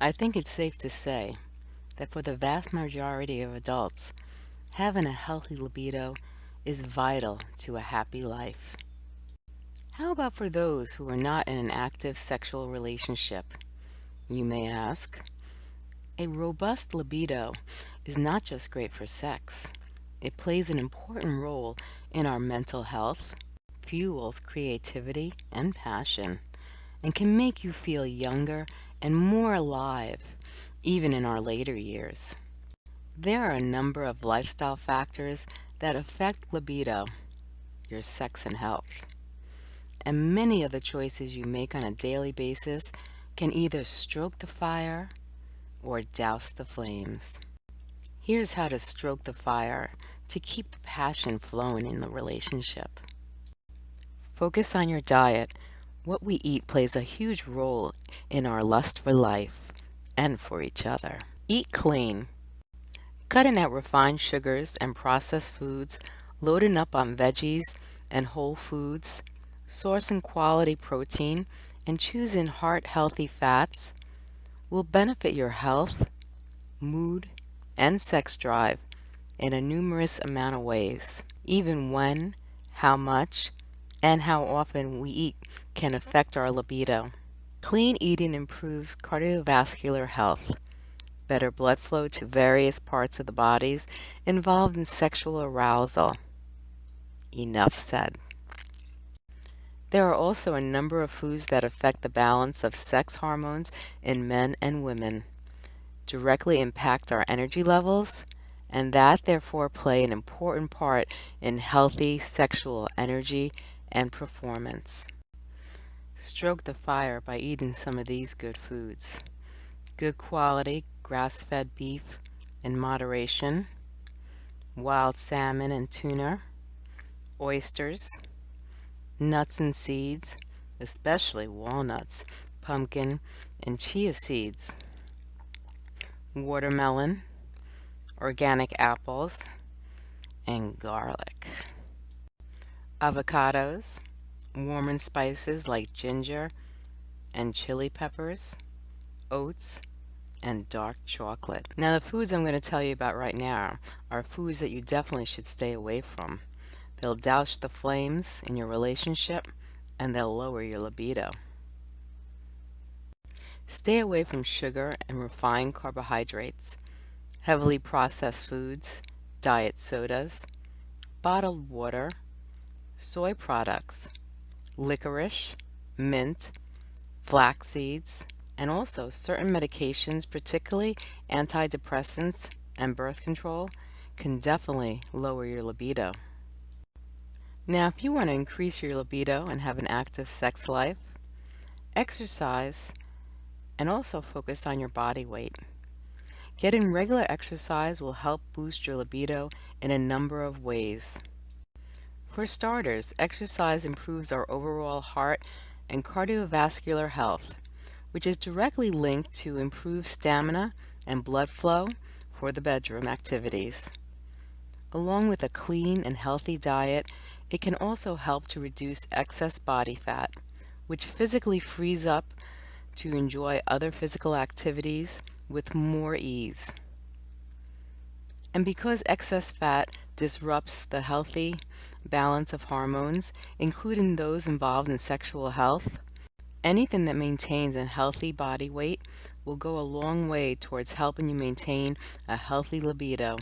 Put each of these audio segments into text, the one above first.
I think it's safe to say that for the vast majority of adults, having a healthy libido is vital to a happy life. How about for those who are not in an active sexual relationship? You may ask. A robust libido is not just great for sex. It plays an important role in our mental health, fuels creativity and passion, and can make you feel younger and more alive, even in our later years. There are a number of lifestyle factors that affect libido, your sex and health. And many of the choices you make on a daily basis can either stroke the fire or douse the flames. Here's how to stroke the fire to keep the passion flowing in the relationship. Focus on your diet. What we eat plays a huge role in our lust for life and for each other. Eat clean. Cutting out refined sugars and processed foods, loading up on veggies and whole foods, sourcing quality protein, and choosing heart-healthy fats will benefit your health, mood, and sex drive in a numerous amount of ways. Even when, how much, and how often we eat can affect our libido. Clean eating improves cardiovascular health, better blood flow to various parts of the bodies involved in sexual arousal. Enough said. There are also a number of foods that affect the balance of sex hormones in men and women, directly impact our energy levels, and that therefore play an important part in healthy sexual energy and performance. Stroke the fire by eating some of these good foods. Good quality grass-fed beef in moderation, wild salmon and tuna, oysters, nuts and seeds, especially walnuts, pumpkin, and chia seeds, watermelon, organic apples, and garlic. Avocados, warm spices like ginger and chili peppers, oats, and dark chocolate. Now the foods I'm going to tell you about right now are foods that you definitely should stay away from. They'll douse the flames in your relationship and they'll lower your libido. Stay away from sugar and refined carbohydrates, heavily processed foods, diet sodas, bottled water, soy products, licorice, mint, flax seeds, and also certain medications, particularly antidepressants and birth control, can definitely lower your libido. Now, if you want to increase your libido and have an active sex life, exercise and also focus on your body weight. Getting regular exercise will help boost your libido in a number of ways. For starters, exercise improves our overall heart and cardiovascular health, which is directly linked to improved stamina and blood flow for the bedroom activities. Along with a clean and healthy diet, it can also help to reduce excess body fat, which physically frees up to enjoy other physical activities with more ease. And because excess fat disrupts the healthy balance of hormones, including those involved in sexual health, anything that maintains a healthy body weight will go a long way towards helping you maintain a healthy libido.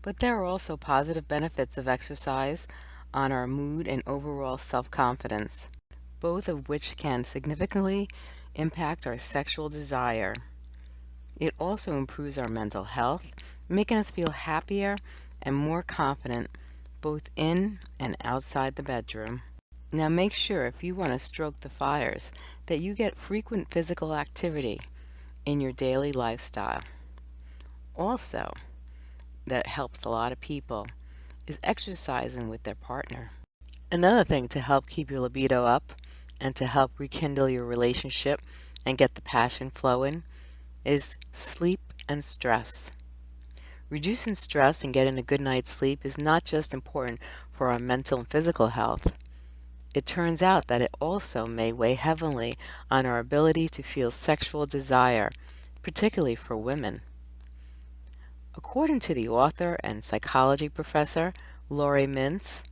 But there are also positive benefits of exercise on our mood and overall self-confidence, both of which can significantly impact our sexual desire. It also improves our mental health, making us feel happier and more confident both in and outside the bedroom. Now make sure if you want to stroke the fires that you get frequent physical activity in your daily lifestyle. Also, that helps a lot of people is exercising with their partner. Another thing to help keep your libido up and to help rekindle your relationship and get the passion flowing is sleep and stress. Reducing stress and getting a good night's sleep is not just important for our mental and physical health. it turns out that it also may weigh heavily on our ability to feel sexual desire, particularly for women. According to the author and psychology professor Laurie Mintz,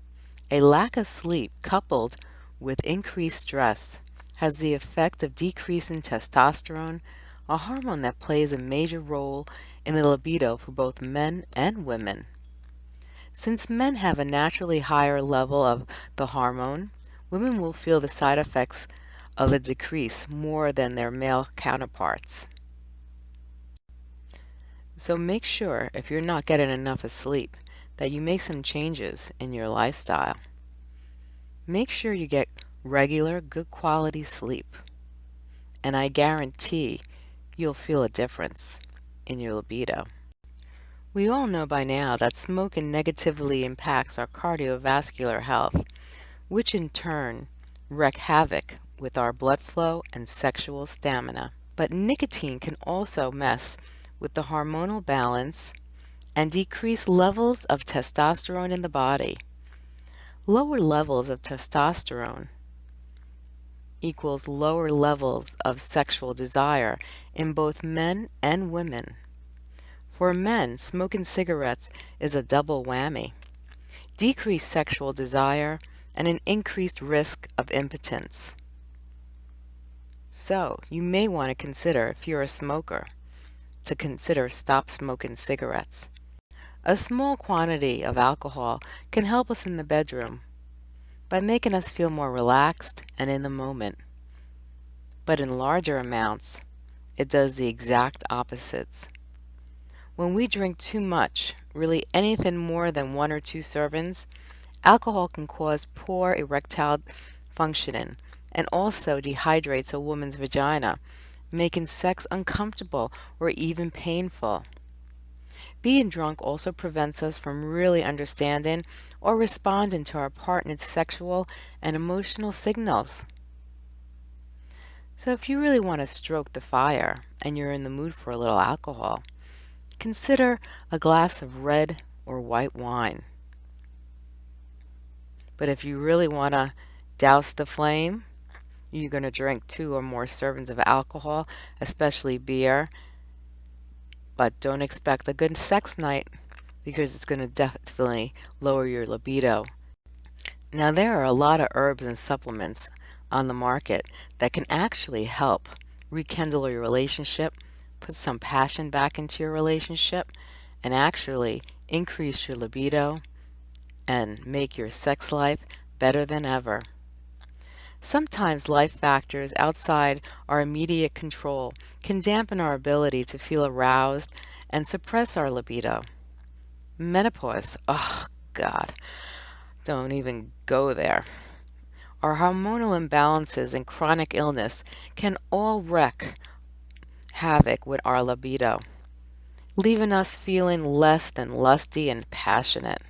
a lack of sleep coupled with increased stress has the effect of decreasing testosterone, a hormone that plays a major role in the libido for both men and women. Since men have a naturally higher level of the hormone, women will feel the side effects of a decrease more than their male counterparts. So make sure, if you're not getting enough of sleep, that you make some changes in your lifestyle. Make sure you get regular, good quality sleep. And I guarantee you'll feel a difference in your libido. We all know by now that smoking negatively impacts our cardiovascular health, which in turn wreak havoc with our blood flow and sexual stamina. But nicotine can also mess with the hormonal balance and decrease levels of testosterone in the body. Lower levels of testosterone equals lower levels of sexual desire in both men and women. For men, smoking cigarettes is a double whammy. Decreased sexual desire and an increased risk of impotence. So, you may want to consider, if you're a smoker, to consider stop smoking cigarettes. A small quantity of alcohol can help us in the bedroom by making us feel more relaxed and in the moment. But in larger amounts, it does the exact opposites. When we drink too much, really anything more than one or two servings, alcohol can cause poor erectile functioning and also dehydrates a woman's vagina, making sex uncomfortable or even painful. Being drunk also prevents us from really understanding or responding to our partner's sexual and emotional signals. So if you really want to stroke the fire and you're in the mood for a little alcohol, consider a glass of red or white wine. But if you really want to douse the flame, you're going to drink two or more servings of alcohol, especially beer, but don't expect a good sex night because it's going to definitely lower your libido. Now there are a lot of herbs and supplements on the market that can actually help rekindle your relationship, put some passion back into your relationship, and actually increase your libido and make your sex life better than ever. Sometimes life factors outside our immediate control can dampen our ability to feel aroused and suppress our libido. Menopause, oh God, don't even go there. Our hormonal imbalances and chronic illness can all wreak havoc with our libido, leaving us feeling less than lusty and passionate.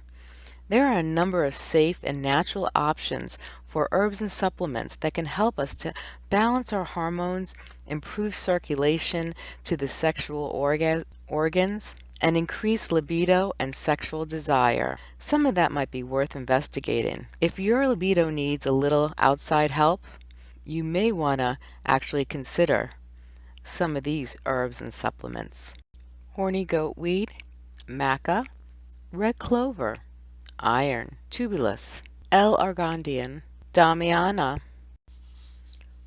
There are a number of safe and natural options for herbs and supplements that can help us to balance our hormones, improve circulation to the sexual orga organs, and increase libido and sexual desire. Some of that might be worth investigating. If your libido needs a little outside help, you may want to actually consider some of these herbs and supplements. Horny goat weed, maca, red clover, iron, tribulus, L-arginine, Damiana.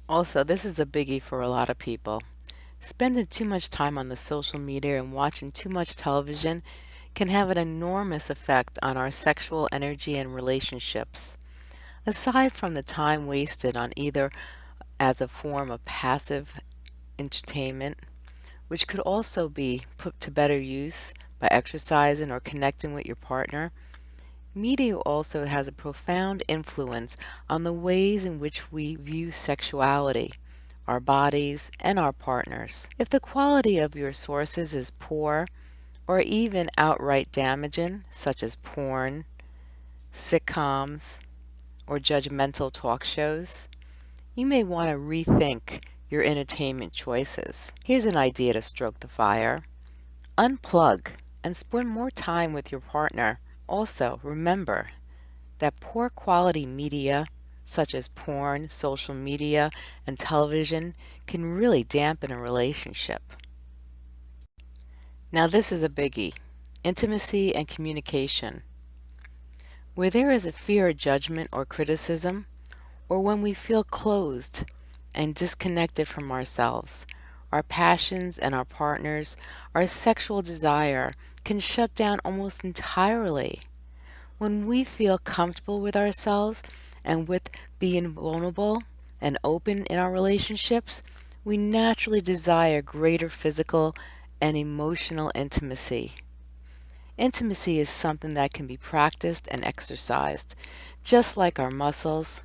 Also, this is a biggie for a lot of people. Spending too much time on the social media and watching too much television can have an enormous effect on our sexual energy and relationships. Aside from the time wasted on either as a form of passive entertainment, which could also be put to better use by exercising or connecting with your partner, Media also has a profound influence on the ways in which we view sexuality, our bodies, and our partners. If the quality of your sources is poor or even outright damaging, such as porn, sitcoms, or judgmental talk shows, you may want to rethink your entertainment choices. Here's an idea to stroke the fire. Unplug and spend more time with your partner also, remember that poor quality media, such as porn, social media, and television, can really dampen a relationship. Now this is a biggie, intimacy and communication. Where there is a fear of judgment or criticism, or when we feel closed and disconnected from ourselves, our passions and our partners, our sexual desire can shut down almost entirely. When we feel comfortable with ourselves and with being vulnerable and open in our relationships, we naturally desire greater physical and emotional intimacy. Intimacy is something that can be practiced and exercised, just like our muscles.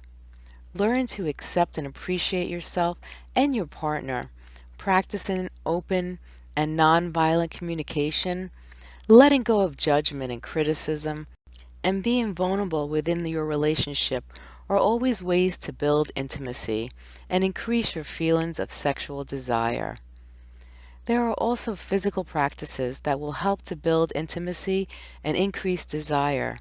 Learn to accept and appreciate yourself and your partner, practicing open and nonviolent communication, letting go of judgment and criticism, and being vulnerable within your relationship are always ways to build intimacy and increase your feelings of sexual desire. There are also physical practices that will help to build intimacy and increase desire,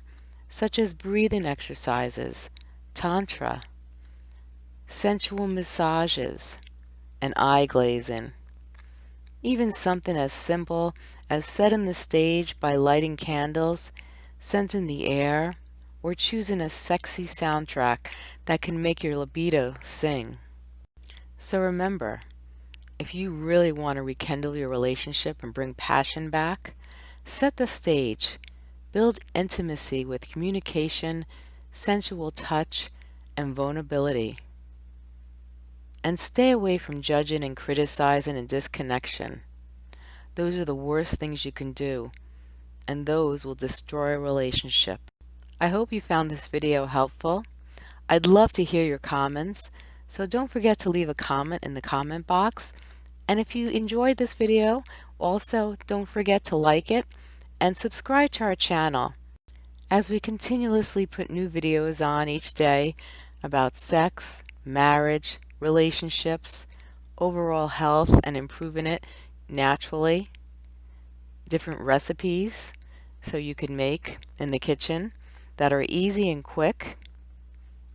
such as breathing exercises, tantra, sensual massages, and eye glazing. Even something as simple as setting the stage by lighting candles, scenting the air, or choosing a sexy soundtrack that can make your libido sing. So remember, if you really want to rekindle your relationship and bring passion back, set the stage. Build intimacy with communication, sensual touch, and vulnerability. And stay away from judging and criticizing and disconnection. Those are the worst things you can do, and those will destroy a relationship. I hope you found this video helpful. I'd love to hear your comments, so don't forget to leave a comment in the comment box and if you enjoyed this video, also don't forget to like it and subscribe to our channel as we continuously put new videos on each day about sex, marriage, relationships, overall health and improving it naturally, different recipes so you can make in the kitchen that are easy and quick,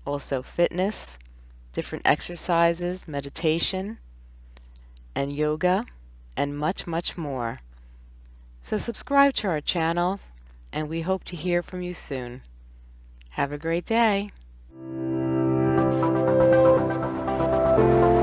also fitness, different exercises, meditation, and yoga and much, much more. So subscribe to our channel and we hope to hear from you soon. Have a great day. Thank you.